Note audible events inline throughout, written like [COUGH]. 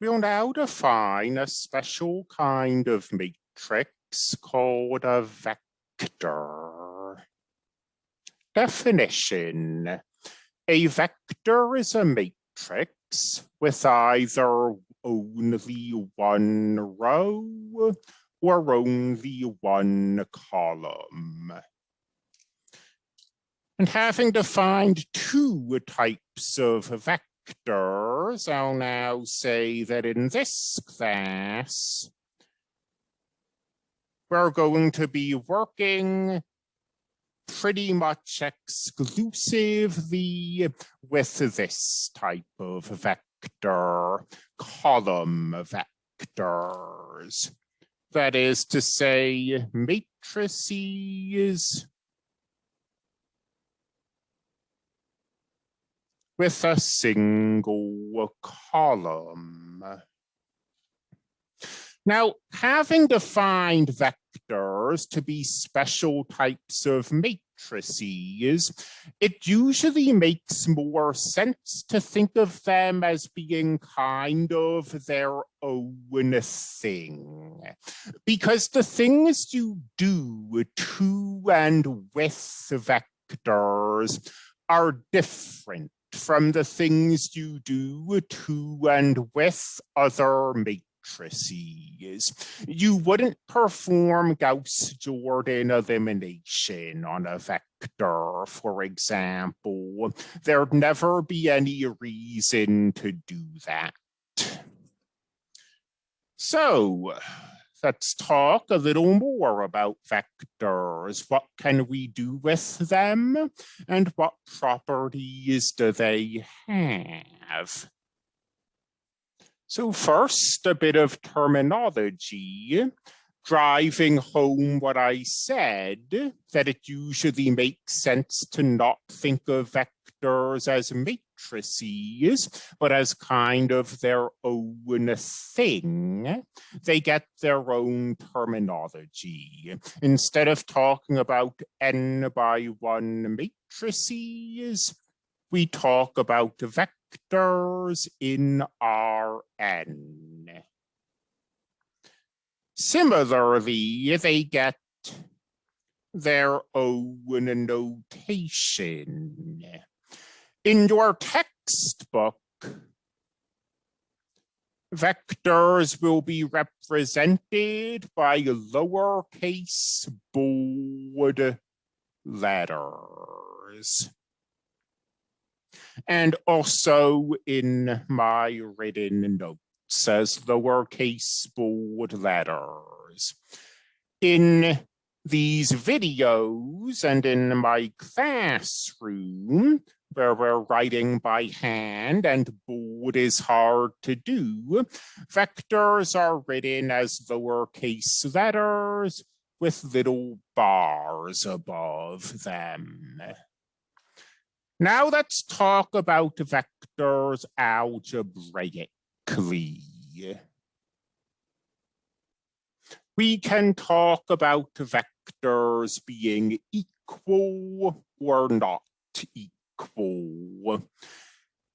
We'll now define a special kind of matrix called a vector. Definition. A vector is a matrix with either only one row or only one column. And having defined two types of vectors, I'll now say that in this class, we're going to be working pretty much exclusively with this type of vector, column vectors. That is to say, matrices with a single column. Now, having defined vectors to be special types of matrices, it usually makes more sense to think of them as being kind of their own thing. Because the things you do to and with vectors are different from the things you do to and with other matrices. You wouldn't perform Gauss-Jordan elimination on a vector, for example. There'd never be any reason to do that. So let's talk a little more about vectors. What can we do with them? And what properties do they have? So first, a bit of terminology, driving home what I said, that it usually makes sense to not think of vectors as matrices, but as kind of their own thing. They get their own terminology. Instead of talking about n by one matrices, we talk about vectors in Rn. Similarly, they get their own notation. In your textbook, vectors will be represented by lowercase bold letters and also in my written notes as lowercase bold letters. In these videos and in my classroom, where we're writing by hand and bold is hard to do, vectors are written as lowercase letters with little bars above them. Now let's talk about vectors algebraically. We can talk about vectors being equal or not equal.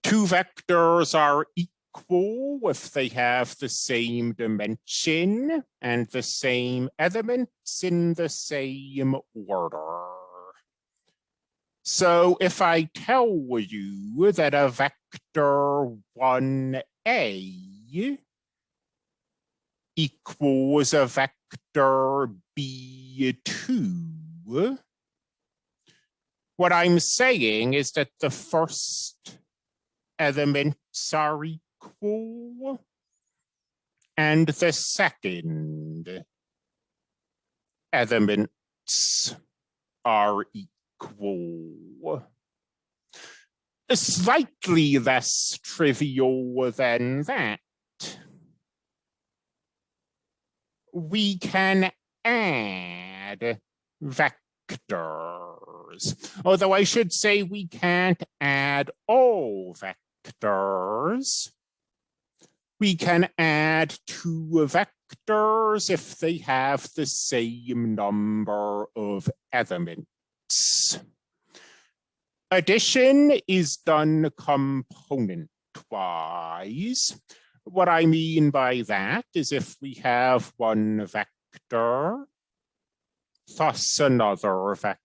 Two vectors are equal if they have the same dimension and the same elements in the same order. So if I tell you that a vector 1a equals a vector b2, what I'm saying is that the first elements are equal and the second elements are equal. Slightly less trivial than that. We can add vectors, although I should say we can't add all vectors. We can add two vectors if they have the same number of elements. Addition is done component-wise. What I mean by that is if we have one vector, thus another vector,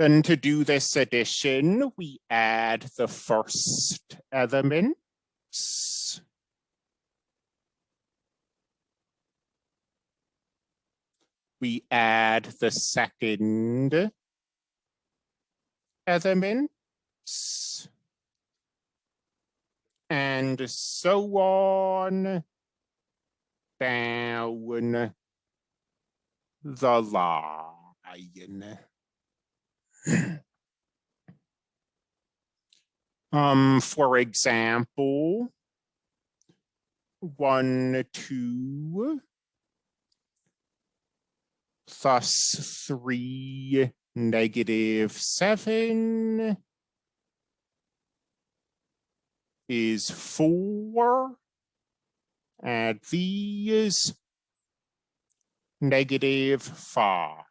then to do this addition, we add the first elements. We add the second elements. And so on down the line. [CLEARS THROAT] um, for example, one, two, plus three, negative seven is four. Add these, negative five.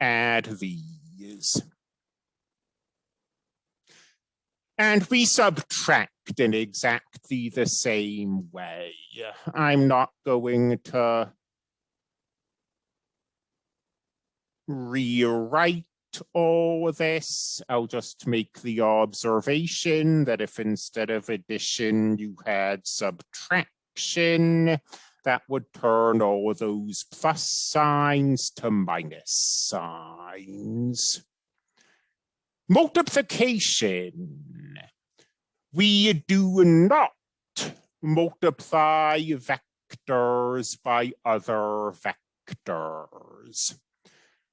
Add these. And we subtract in exactly the same way. I'm not going to rewrite all this. I'll just make the observation that if instead of addition you had subtraction, that would turn all those plus signs to minus signs. Multiplication. We do not multiply vectors by other vectors.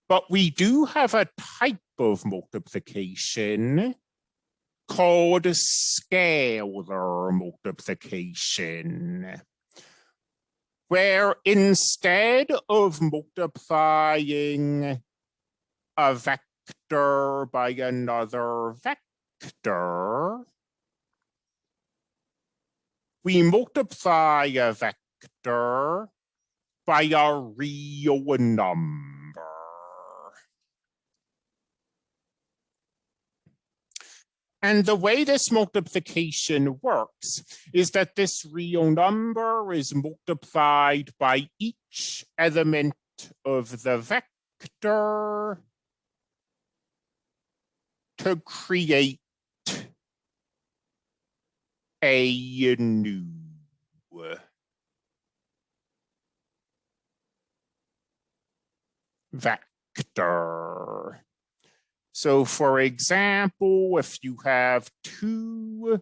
But we do have a type of multiplication called scalar multiplication where instead of multiplying a vector by another vector, we multiply a vector by a real number. And the way this multiplication works is that this real number is multiplied by each element of the vector to create a new vector. So for example, if you have two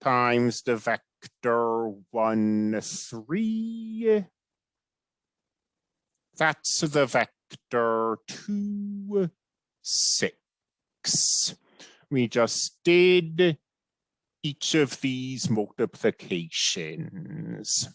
times the vector one, three, that's the vector two, six. We just did each of these multiplications.